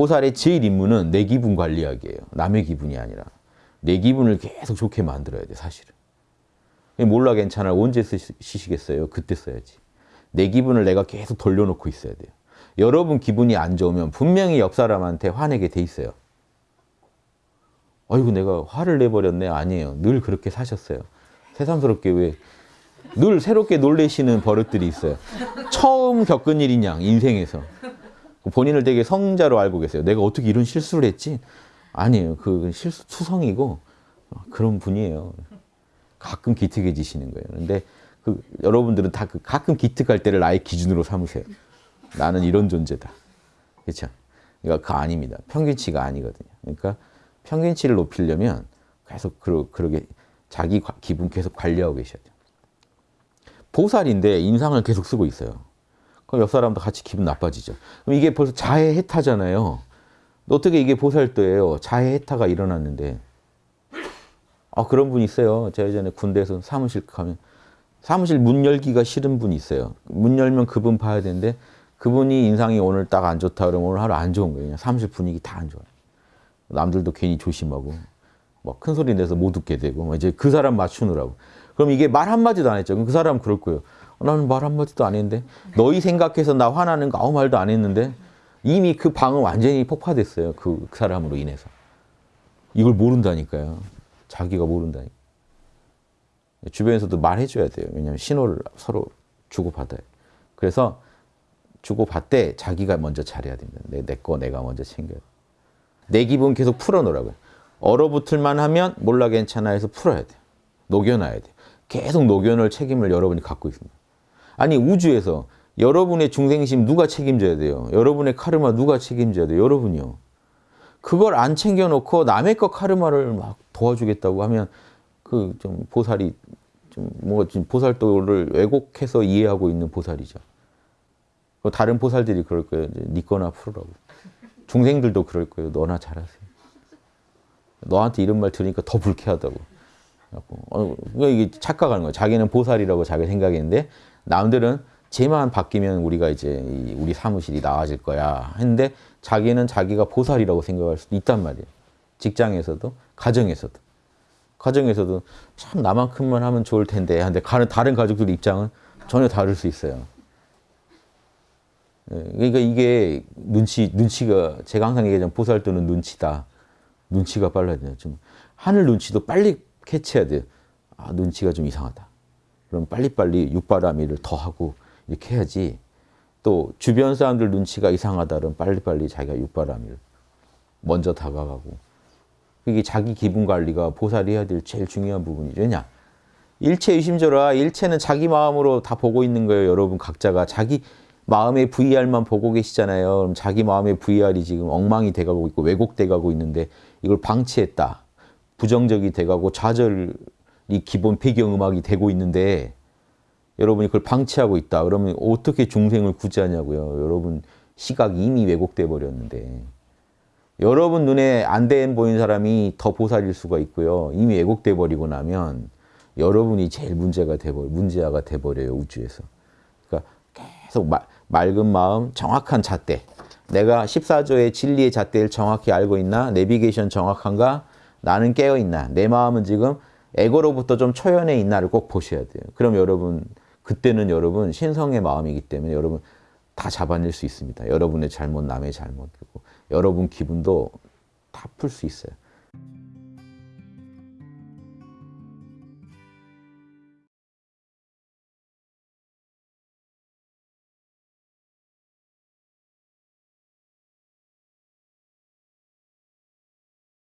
보살의 제일 임무는 내 기분 관리하기예요. 남의 기분이 아니라. 내 기분을 계속 좋게 만들어야 돼 사실은. 몰라 괜찮아 언제 쓰시겠어요? 그때 써야지. 내 기분을 내가 계속 돌려놓고 있어야 돼요. 여러분 기분이 안 좋으면 분명히 옆 사람한테 화내게 돼 있어요. 아이고 내가 화를 내버렸네. 아니에요. 늘 그렇게 사셨어요. 새삼스럽게 왜 늘 새롭게 놀래시는 버릇들이 있어요. 처음 겪은 일인 양 인생에서. 본인을 되게 성자로 알고 계세요. 내가 어떻게 이런 실수를 했지? 아니에요. 그 실수 투성이고 그런 분이에요. 가끔 기특해지시는 거예요. 근데 그 여러분들은 다 그 가끔 기특할 때를 나의 기준으로 삼으세요. 나는 이런 존재다. 그렇죠? 그러니까 그 아닙니다. 평균치가 아니거든요. 그러니까 평균치를 높이려면 계속 그러, 그러게 자기 기분 계속 관리하고 계셔야 돼요. 보살인데 인상을 계속 쓰고 있어요. 그럼 옆 사람도 같이 기분 나빠지죠. 그럼 이게 벌써 자해 해타잖아요. 어떻게 이게 보살도예요? 자해 해타가 일어났는데. 아 그런 분 있어요. 제가 예전에 군대에서 사무실 가면 사무실 문 열기가 싫은 분이 있어요. 문 열면 그분 봐야 되는데 그분이 인상이 오늘 딱 안 좋다 그러면 오늘 하루 안 좋은 거예요. 사무실 분위기 다 안 좋아요. 남들도 괜히 조심하고 뭐큰 소리 내서 못 웃게 되고 뭐 이제 그 사람 맞추느라고. 그럼 이게 말 한마디도 안 했죠. 그럼 그 사람은 그럴 거예요. 어, 나는 말 한마디도 안 했는데 너희 생각해서 나 화나는 거 아무 말도 안 했는데 이미 그 방은 완전히 폭파됐어요. 그, 그 사람으로 인해서. 이걸 모른다니까요. 자기가 모른다니까. 주변에서도 말해줘야 돼요. 왜냐하면 신호를 서로 주고받아요. 그래서 주고받되 자기가 먼저 잘해야 됩니다. 내, 내 거 내가 먼저 챙겨야 돼. 내 기분 계속 풀어놓으라고요. 얼어붙을만 하면 몰라 괜찮아 해서 풀어야 돼요. 녹여놔야 돼요. 계속 녹여놓을 책임을 여러분이 갖고 있습니다. 아니 우주에서 여러분의 중생심 누가 책임져야 돼요? 여러분의 카르마 누가 책임져야 돼요? 여러분이요. 그걸 안 챙겨놓고 남의 것 카르마를 막 도와주겠다고 하면 그 좀 보살이 좀 뭔가 좀 보살도를 왜곡해서 이해하고 있는 보살이죠. 다른 보살들이 그럴 거예요. 네 거나 풀으라고. 중생들도 그럴 거예요. 너나 잘하세요. 너한테 이런 말 들으니까 더 불쾌하다고. 어, 이게 착각하는 거예요. 자기는 보살이라고 자기 생각했는데 남들은 쟤만 바뀌면 우리가 이제 우리 사무실이 나아질 거야 했는데 자기는 자기가 보살이라고 생각할 수도 있단 말이에요. 직장에서도 가정에서도 가정에서도 참 나만큼만 하면 좋을 텐데 근데 다른 가족들 입장은 전혀 다를 수 있어요. 예, 그러니까 이게 눈치 눈치가 제가 항상 얘기하자면 보살도는 눈치다. 눈치가 빨라야 돼요. 좀 하늘 눈치도 빨리 캐치해야 돼요. 아 눈치가 좀 이상하다. 그럼 빨리빨리 육바라밀을 더 하고 이렇게 해야지 또 주변 사람들 눈치가 이상하다 그러면 빨리빨리 자기가 육바라밀 먼저 다가가고 이게 자기 기분 관리가 보살이 해야 될 제일 중요한 부분이죠. 왜냐? 일체 의심조라 일체는 자기 마음으로 다 보고 있는 거예요. 여러분 각자가 자기 마음의 VR만 보고 계시잖아요. 그럼 자기 마음의 VR이 지금 엉망이 돼가고 있고 왜곡돼가고 있는데 이걸 방치했다. 부정적이 돼가고 좌절 이 기본 배경음악이 되고 있는데 여러분이 그걸 방치하고 있다. 그러면 어떻게 중생을 구제하냐고요. 여러분 시각이 이미 왜곡돼 버렸는데 여러분 눈에 안 된 보이는 사람이 더 보살일 수가 있고요. 이미 왜곡돼 버리고 나면 여러분이 제일 문제가 돼버 문제아가 돼버려요 우주에서. 그러니까 계속 마, 맑은 마음, 정확한 잣대. 내가 14조의 진리의 잣대를 정확히 알고 있나? 내비게이션 정확한가? 나는 깨어있나? 내 마음은 지금 에고로부터 좀 초연해 있나를 꼭 보셔야 돼요. 그럼 여러분 그때는 여러분 신성의 마음이기 때문에 여러분 다 잡아낼 수 있습니다. 여러분의 잘못, 남의 잘못, 그리고 여러분 기분도 다 풀 수 있어요.